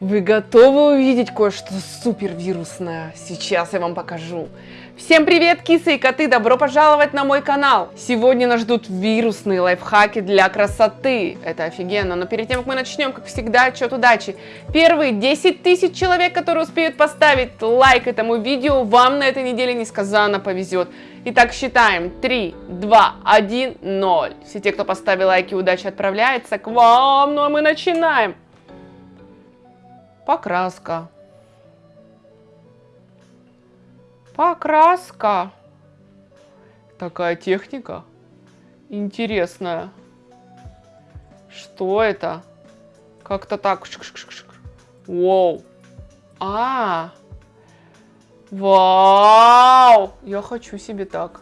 Вы готовы увидеть кое-что супервирусное? Сейчас я вам покажу. Всем привет, кисы и коты! Добро пожаловать на мой канал! Сегодня нас ждут вирусные лайфхаки для красоты. Это офигенно. Но перед тем, как мы начнем, как всегда, отчет удачи. Первые 10 тысяч человек, которые успеют поставить лайк этому видео, вам на этой неделе несказанно повезет. Итак, считаем. 3, 2, 1, 0. Все те, кто поставил лайки, удача отправляется к вам. Ну а мы начинаем. Покраска. Покраска. Такая техника интересная. Что это? Как-то так. Воу. А, Вау! Я хочу себе так.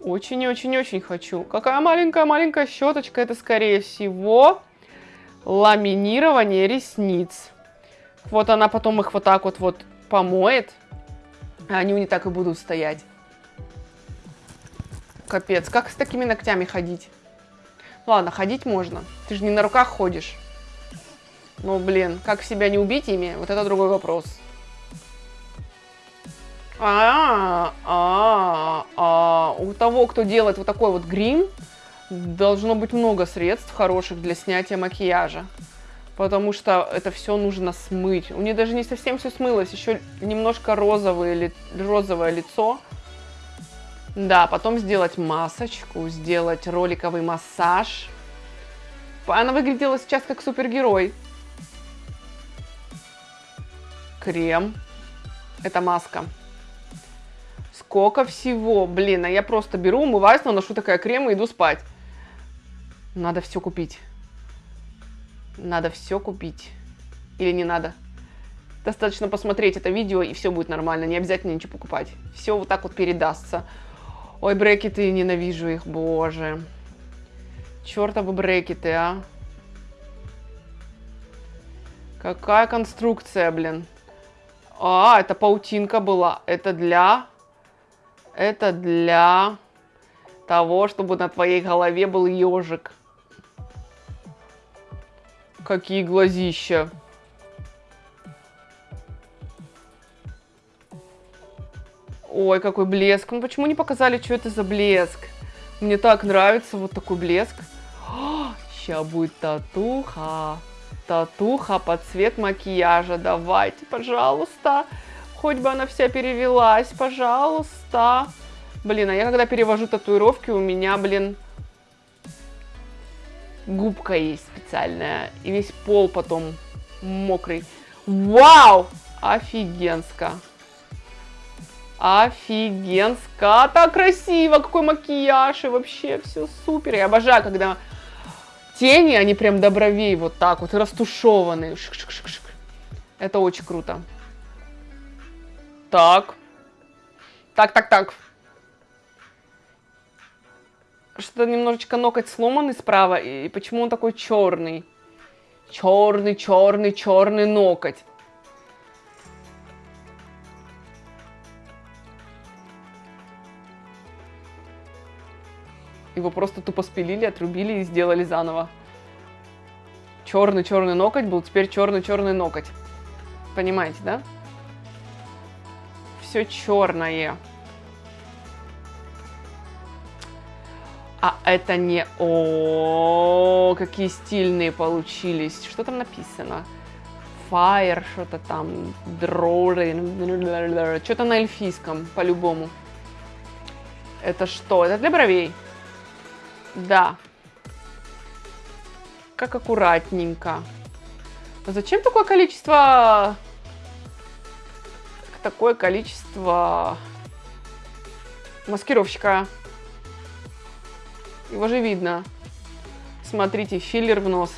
Очень-очень-очень хочу. Какая маленькая-маленькая щеточка. Это, скорее всего, ламинирование ресниц. Вот она потом их вот так вот, вот помоет, а они не так и будут стоять. Капец, как с такими ногтями ходить? Ладно, ходить можно. Ты же не на руках ходишь. Ну, блин, как себя не убить ими, вот это другой вопрос. -а, а, а, у того, кто делает вот такой вот грим, должно быть много средств хороших для снятия макияжа потому что это все нужно смыть. У нее даже не совсем все смылось, еще немножко розовое, розовое лицо. Да, потом сделать масочку, сделать роликовый массаж. Она выглядела сейчас как супергерой. Крем. Это маска. Сколько всего. Блин, а я просто беру, умываюсь, наношу такая крем и иду спать. Надо все купить. Надо все купить. Или не надо? Достаточно посмотреть это видео, и все будет нормально. Не обязательно ничего покупать. Все вот так вот передастся. Ой, брекеты, ненавижу их, боже. Чертовы брекеты, а. Какая конструкция, блин. А, это паутинка была. Это для... Это для того, чтобы на твоей голове был ежик. Какие глазища. Ой, какой блеск. Ну почему не показали, что это за блеск? Мне так нравится вот такой блеск. Сейчас будет татуха. Татуха под цвет макияжа. Давайте, пожалуйста. Хоть бы она вся перевелась, пожалуйста. Блин, а я когда перевожу татуировки, у меня, блин, губка есть специальная. И весь пол потом мокрый. Вау! Офигенско. Офигенско. Так красиво. Какой макияж. И вообще все супер. Я обожаю, когда тени, они прям до бровей вот так вот. И растушеванные. Шик -шик -шик -шик. Это очень круто. Так. Так, так, так что-то немножечко ноготь сломанный справа, и почему он такой черный? Черный, черный, черный ноготь. Его просто тупо спилили, отрубили и сделали заново. Черный-черный ноготь был, теперь черный-черный ноготь. Понимаете, да? Все черное. А это не... О, какие стильные получились. Что там написано? Fire, что-то там. Что-то на эльфийском, по-любому. Это что? Это для бровей? Да. Как аккуратненько. Но зачем такое количество... Такое количество маскировщика? Его же видно. Смотрите, филлер в нос.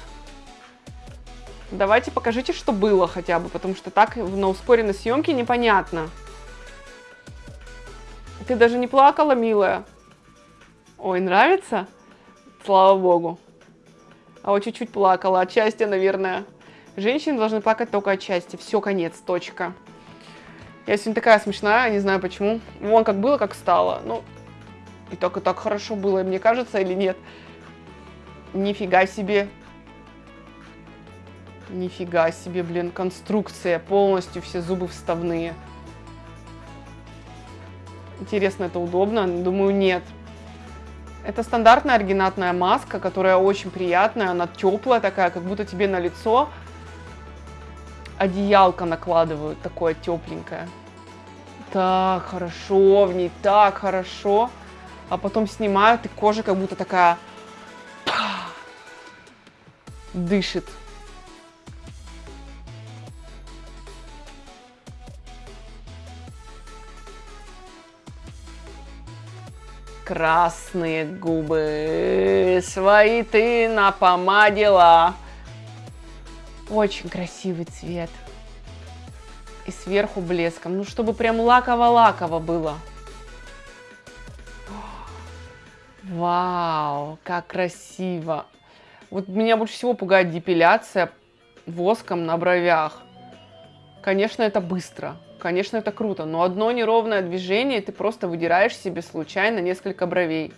Давайте покажите, что было хотя бы, потому что так на ускоренной съемке непонятно. Ты даже не плакала, милая? Ой, нравится? Слава богу. А вот чуть-чуть плакала. От счастья, наверное. Женщины должны плакать только от счастья. Все, конец, точка. Я сегодня такая смешная, не знаю почему. Вон как было, как стало. Ну, и и так хорошо было, мне кажется, или нет? Нифига себе. Нифига себе, блин, конструкция. Полностью все зубы вставные. Интересно, это удобно? Думаю, нет. Это стандартная оригинатная маска, которая очень приятная, она теплая такая, как будто тебе на лицо одеялко накладывают, такое тепленькое. Так хорошо в ней, так хорошо. А потом снимают, и кожа как будто такая дышит. Красные губы свои ты напомадила. Очень красивый цвет. И сверху блеском. Ну, чтобы прям лаково-лаково было. Вау, как красиво. Вот меня больше всего пугает депиляция воском на бровях. Конечно, это быстро. Конечно, это круто, но одно неровное движение, ты просто выдираешь себе случайно несколько бровей.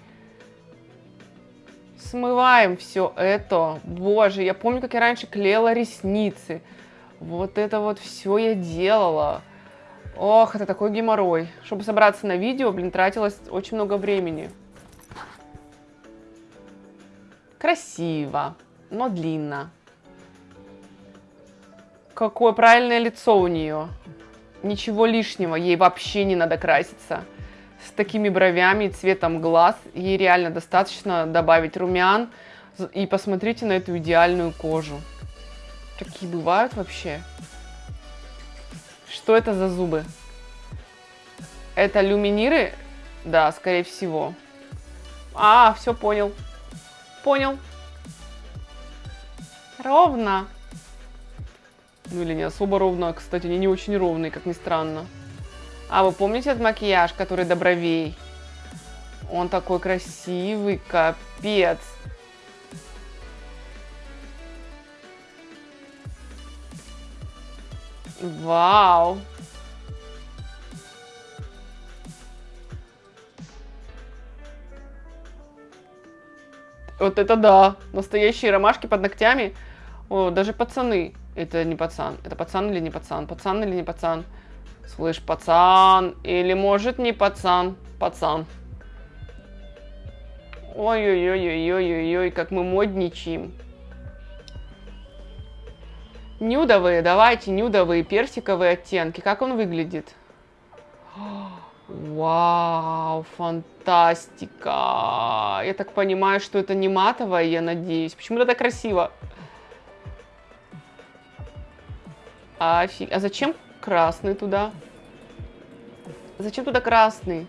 Смываем все это. Боже, я помню, как я раньше клеила ресницы. Вот это вот все я делала. Ох, это такой геморрой. Чтобы собраться на видео, блин, тратилось очень много времени. Красиво, но длинно. Какое правильное лицо у нее. Ничего лишнего, ей вообще не надо краситься. С такими бровями и цветом глаз ей реально достаточно добавить румян. И посмотрите на эту идеальную кожу. Такие бывают вообще. Что это за зубы? Это люминиры? Да, скорее всего. А, все понял. Понял. Ровно. Ну или не особо ровно. Кстати, они не очень ровные, как ни странно. А вы помните этот макияж, который до бровей? Он такой красивый, капец. Вау. Вот это да. Настоящие ромашки под ногтями. О, даже пацаны. Это не пацан. Это пацан или не пацан? Пацан или не пацан? Слышь, пацан. Или может не пацан? Пацан. Ой-ой-ой-ой-ой-ой, как мы модничаем. Нюдовые, давайте, нюдовые, персиковые оттенки. Как он выглядит? Вау, фантастика. Я так понимаю, что это не матовое, я надеюсь. Почему это так красиво? Офиг... А зачем красный туда? Зачем туда красный?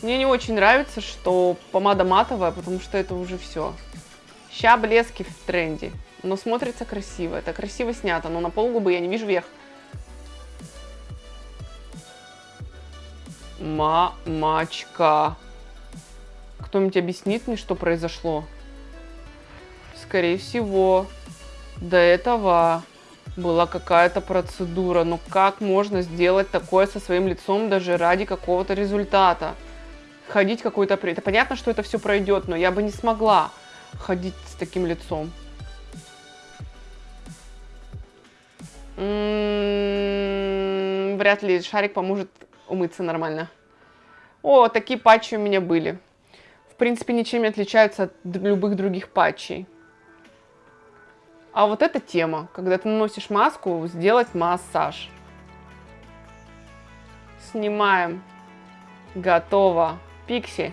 Мне не очень нравится, что помада матовая, потому что это уже все. Ща блески в тренде. Но смотрится красиво. Это красиво снято, но на полгубы я не вижу верх. Мамочка. Кто-нибудь объяснит мне, что произошло? Скорее всего, до этого была какая-то процедура. Но как можно сделать такое со своим лицом даже ради какого-то результата? Ходить какой-то... Это понятно, что это все пройдет, но я бы не смогла ходить с таким лицом. М -м -м, вряд ли шарик поможет умыться нормально. О, такие патчи у меня были. В принципе, ничем не отличаются от любых других патчей. А вот эта тема, когда ты наносишь маску, сделать массаж. Снимаем. Готово. Пикси.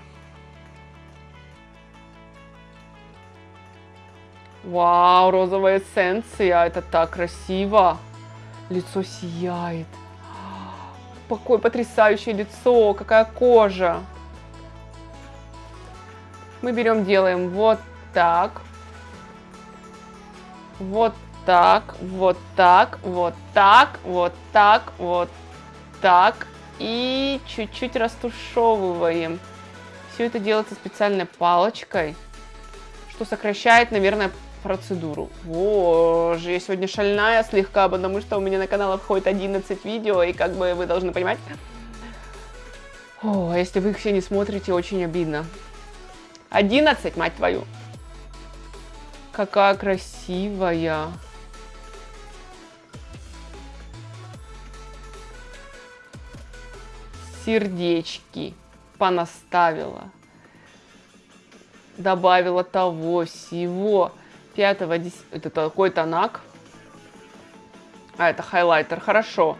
Вау, розовая эссенция. Это так красиво. Лицо сияет. Какое потрясающее лицо. Какая кожа. Мы берем, делаем вот так вот так, вот так, вот так, вот так, вот так. И чуть-чуть растушевываем. Все это делается специальной палочкой, что сокращает, наверное, процедуру. Боже, я сегодня шальная слегка, потому что у меня на канал входит 11 видео, и как бы вы должны понимать... О, а если вы их все не смотрите, очень обидно. 11, мать твою. Какая красивая. Сердечки понаставила. Добавила того, всего. Пятого. Это такой тонак. А, это хайлайтер. Хорошо.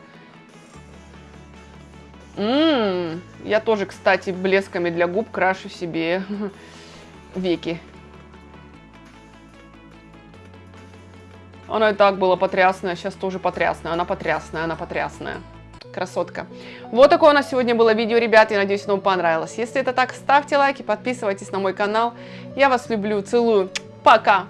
Ммм, я тоже, кстати, блесками для губ крашу себе веки. Оно и так было потрясное, сейчас тоже потрясное. Она потрясная, она потрясная. Красотка. Вот такое у нас сегодня было видео, ребят. Я надеюсь, оно вам понравилось. Если это так, ставьте лайки, подписывайтесь на мой канал. Я вас люблю, целую. Пока!